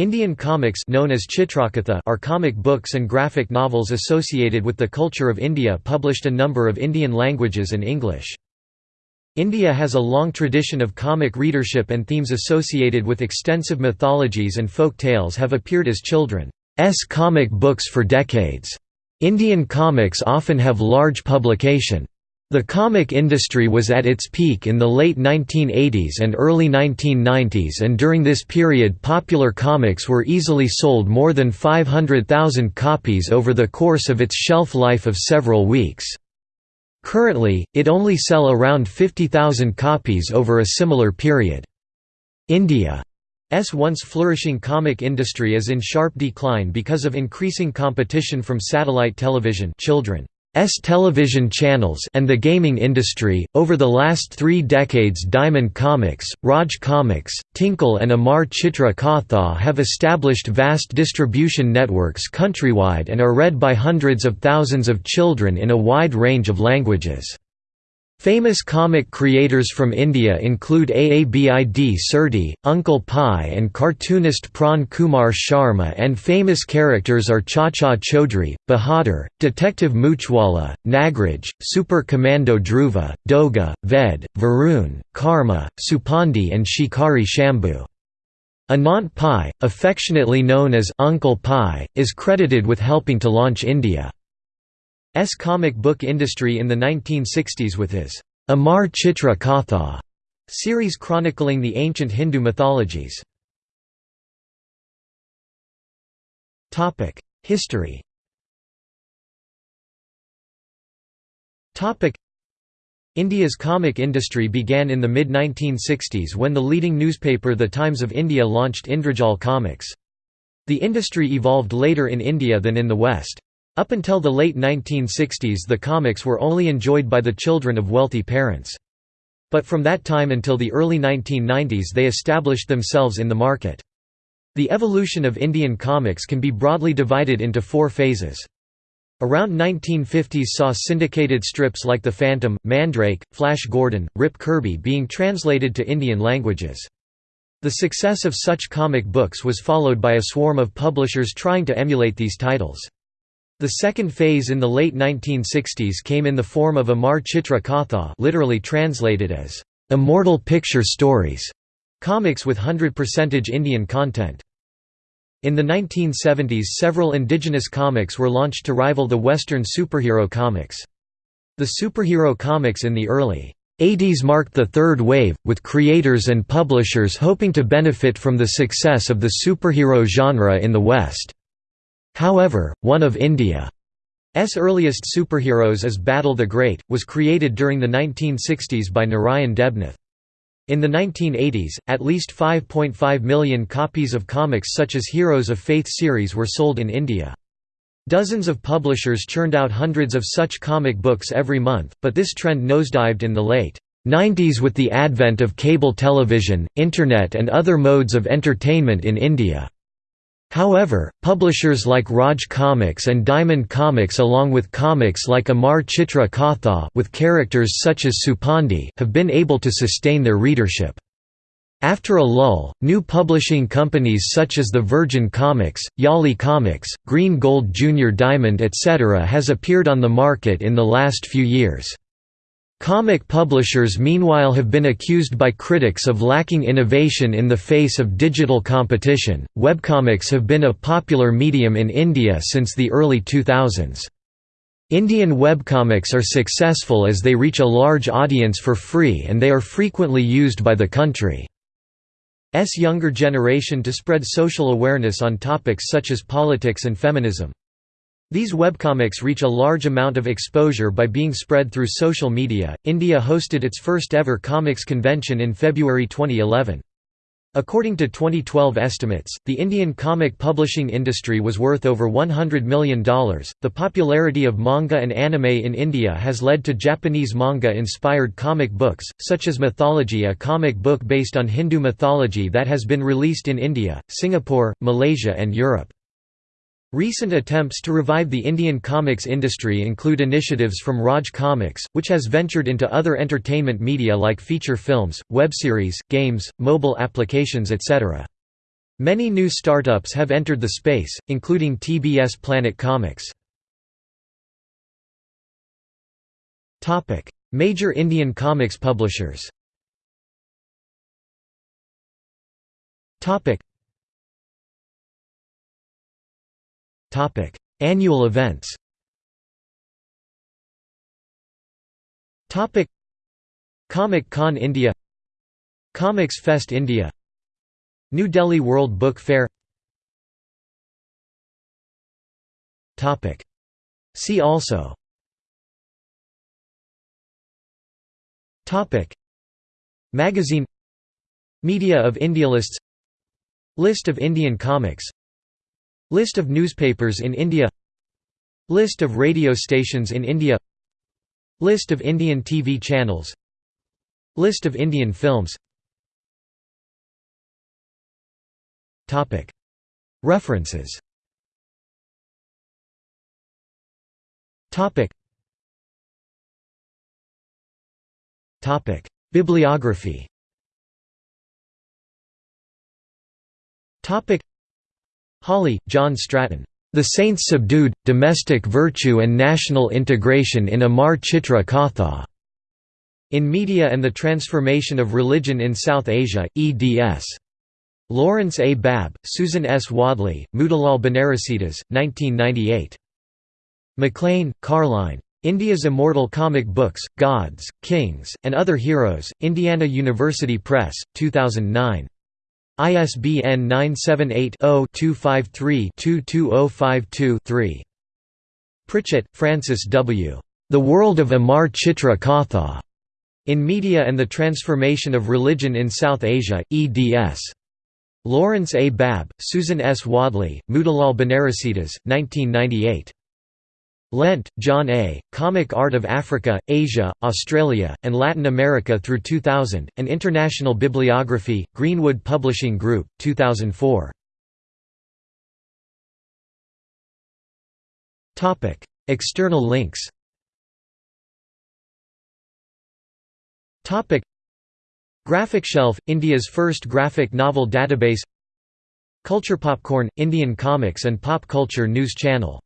Indian comics known as Chitrakatha are comic books and graphic novels associated with the culture of India published a number of Indian languages and English. India has a long tradition of comic readership and themes associated with extensive mythologies and folk tales have appeared as children's comic books for decades. Indian comics often have large publication the comic industry was at its peak in the late 1980s and early 1990s and during this period popular comics were easily sold more than 500,000 copies over the course of its shelf life of several weeks. Currently, it only sell around 50,000 copies over a similar period. India's once flourishing comic industry is in sharp decline because of increasing competition from satellite television children S television channels and the gaming industry. Over the last three decades, Diamond Comics, Raj Comics, Tinkle, and Amar Chitra Katha have established vast distribution networks countrywide and are read by hundreds of thousands of children in a wide range of languages. Famous comic creators from India include Aabid Surti, Uncle Pai and cartoonist Pran Kumar Sharma and famous characters are Chacha Chaudhary, Bahadur, Detective Moochwala, Nagraj, Super Commando Dhruva, Doga, Ved, Varun, Karma, Supandi and Shikari Shambhu. Anant Pai, affectionately known as Uncle Pai, is credited with helping to launch India. S comic book industry in the 1960s with his Amar Chitra Katha series chronicling the ancient Hindu mythologies. History India's comic industry began in the mid-1960s when the leading newspaper The Times of India launched Indrajal Comics. The industry evolved later in India than in the West. Up until the late 1960s the comics were only enjoyed by the children of wealthy parents. But from that time until the early 1990s they established themselves in the market. The evolution of Indian comics can be broadly divided into four phases. Around 1950s saw syndicated strips like The Phantom, Mandrake, Flash Gordon, Rip Kirby being translated to Indian languages. The success of such comic books was followed by a swarm of publishers trying to emulate these titles. The second phase in the late 1960s came in the form of Amar Chitra Katha literally translated as, "...immortal picture stories", comics with 100% Indian content. In the 1970s several indigenous comics were launched to rival the Western superhero comics. The superhero comics in the early 80s marked the third wave, with creators and publishers hoping to benefit from the success of the superhero genre in the West. However, one of India's earliest superheroes is Bantul the Great, was created during the 1960s by Narayan Debnath. In the 1980s, at least 5.5 million copies of comics such as Heroes of Faith series were sold in India. Dozens of publishers churned out hundreds of such comic books every month, but this trend nosedived in the late 90s with the advent of cable television, internet and other modes of entertainment in India. However, publishers like Raj Comics and Diamond Comics along with comics like Amar Chitra Katha with characters such as Supandi have been able to sustain their readership. After a lull, new publishing companies such as the Virgin Comics, Yali Comics, Green Gold Junior Diamond etc. has appeared on the market in the last few years. Comic publishers meanwhile have been accused by critics of lacking innovation in the face of digital competition. Webcomics have been a popular medium in India since the early 2000s. Indian webcomics are successful as they reach a large audience for free and they are frequently used by the country's younger generation to spread social awareness on topics such as politics and feminism. These webcomics reach a large amount of exposure by being spread through social media. India hosted its first ever comics convention in February 2011. According to 2012 estimates, the Indian comic publishing industry was worth over $100 million. The popularity of manga and anime in India has led to Japanese manga inspired comic books, such as Mythology, a comic book based on Hindu mythology that has been released in India, Singapore, Malaysia, and Europe. Recent attempts to revive the Indian comics industry include initiatives from Raj Comics, which has ventured into other entertainment media like feature films, web series, games, mobile applications etc. Many new startups have entered the space, including TBS Planet Comics. Major Indian comics publishers Annual events. Comic Con India. Comics Fest India. New Delhi World Book Fair. See also. Magazine. Media of India lists. List of Indian comics List of newspapers in India. List of radio stations in India. List of Indian TV channels. List of Indian films. References. Bibliography Hawley, John Stratton. The Saints Subdued, Domestic Virtue and National Integration in Amar Chitra Katha. In Media and the Transformation of Religion in South Asia, eds. Lawrence A. Babb, Susan S. Wadley, Motilal Banarsidass, 1998. McLain, Karline. India's Immortal Comic Books, Gods, Kings, and Other Heroes, Indiana University Press, 2009. ISBN 978-0-253-22052-3. Pritchett, Frances W. The World of Amar Chitra Katha. In Media and the Transformation of Religion in South Asia, eds. Lawrence A. Babb, Susan S. Wadley, Motilal Banarsidass, 1998. Lent, John A., Comic Art of Africa, Asia, Australia, and Latin America through 2000, An International Bibliography, Greenwood Publishing Group, 2004. External links Graphic Shelf, India's first graphic novel database Culture Popcorn, Indian comics and pop culture news channel